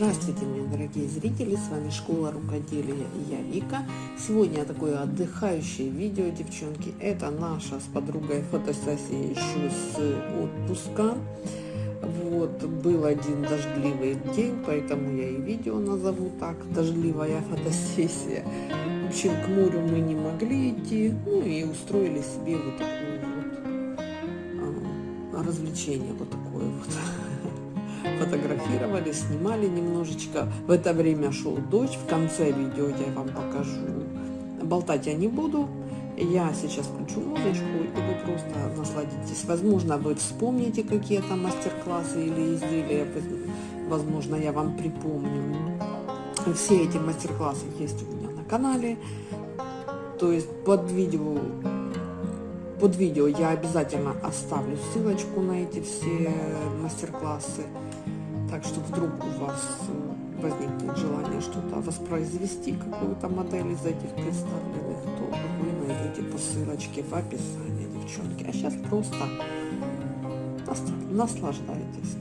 Здравствуйте, мои дорогие зрители, с вами Школа Рукоделия и я Вика. Сегодня такое отдыхающее видео, девчонки. Это наша с подругой фотосессия еще с отпуска. Вот, был один дождливый день, поэтому я и видео назову так, дождливая фотосессия. В общем, к морю мы не могли идти, ну и устроили себе вот такое вот а, развлечение, вот такое вот фотографировали, снимали немножечко. В это время шел дождь. В конце видео я вам покажу. Болтать я не буду. Я сейчас включу музычку, и вы просто насладитесь. Возможно, вы вспомните какие-то мастер-классы или изделия. Возможно, я вам припомню. Все эти мастер-классы есть у меня на канале. То есть под видео под видео я обязательно оставлю ссылочку на эти все мастер-классы. Так что вдруг у вас возникнет желание что-то воспроизвести, какую-то модель из этих представленных, то вы найдете по ссылочке в описании, девчонки. А сейчас просто наслаждайтесь.